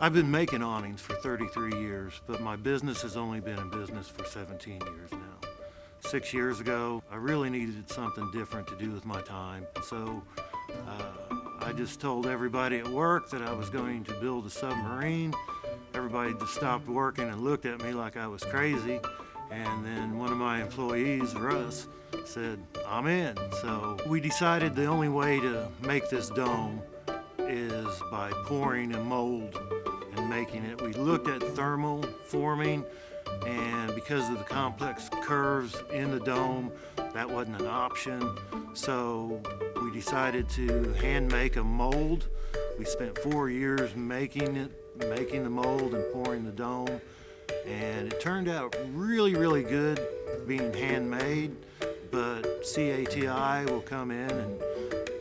I've been making awnings for 33 years, but my business has only been in business for 17 years now. Six years ago, I really needed something different to do with my time, so uh, I just told everybody at work that I was going to build a submarine. Everybody just stopped working and looked at me like I was crazy. And then one of my employees, Russ, said, I'm in. So we decided the only way to make this dome is by pouring a mold making it. We looked at thermal forming and because of the complex curves in the dome, that wasn't an option. So we decided to hand make a mold. We spent four years making it, making the mold and pouring the dome. And it turned out really, really good being handmade, but CATI will come in and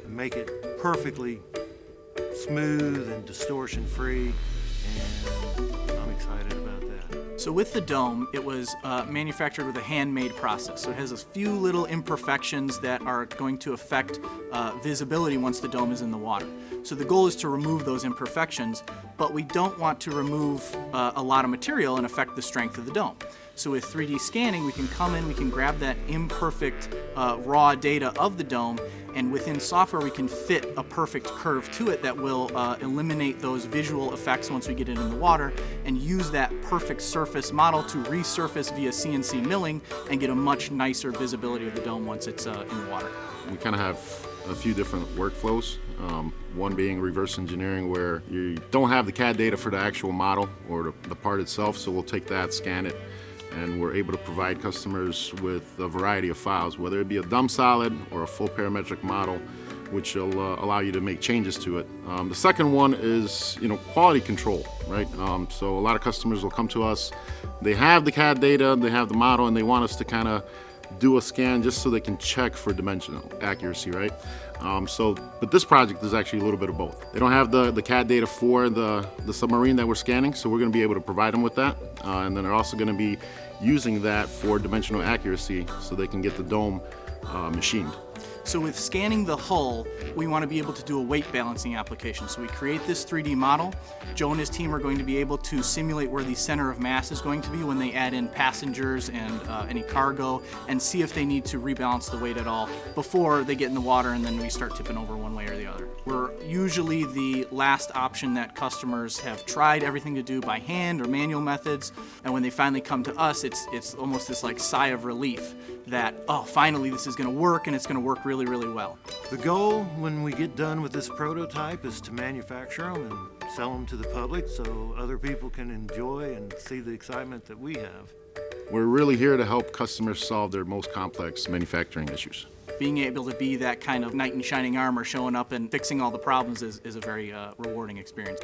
make it perfectly smooth and distortion free. I'm excited about that. So with the dome, it was uh, manufactured with a handmade process. So it has a few little imperfections that are going to affect uh, visibility once the dome is in the water. So the goal is to remove those imperfections, but we don't want to remove uh, a lot of material and affect the strength of the dome. So with 3D scanning, we can come in, we can grab that imperfect uh, raw data of the dome, and within software we can fit a perfect curve to it that will uh, eliminate those visual effects once we get it in the water, and use that perfect surface model to resurface via CNC milling and get a much nicer visibility of the dome once it's uh, in the water. We kind of have a few different workflows. Um, one being reverse engineering where you don't have the CAD data for the actual model or the, the part itself, so we'll take that, scan it, and we're able to provide customers with a variety of files, whether it be a dumb solid or a full parametric model, which will uh, allow you to make changes to it. Um, the second one is, you know, quality control, right? Um, so a lot of customers will come to us, they have the CAD data, they have the model, and they want us to kind of do a scan just so they can check for dimensional accuracy, right? Um, so, but this project is actually a little bit of both. They don't have the, the CAD data for the, the submarine that we're scanning, so we're gonna be able to provide them with that. Uh, and then they're also gonna be using that for dimensional accuracy so they can get the dome uh, machined. So with scanning the hull, we want to be able to do a weight balancing application. So we create this 3D model. Joe and his team are going to be able to simulate where the center of mass is going to be when they add in passengers and uh, any cargo and see if they need to rebalance the weight at all before they get in the water and then we start tipping over one way or the other. We're usually the last option that customers have tried everything to do by hand or manual methods and when they finally come to us, it's, it's almost this like sigh of relief that, oh, finally this is going to work and it's going to work really, really well. The goal when we get done with this prototype is to manufacture them and sell them to the public so other people can enjoy and see the excitement that we have. We're really here to help customers solve their most complex manufacturing issues. Being able to be that kind of knight in shining armor showing up and fixing all the problems is, is a very uh, rewarding experience.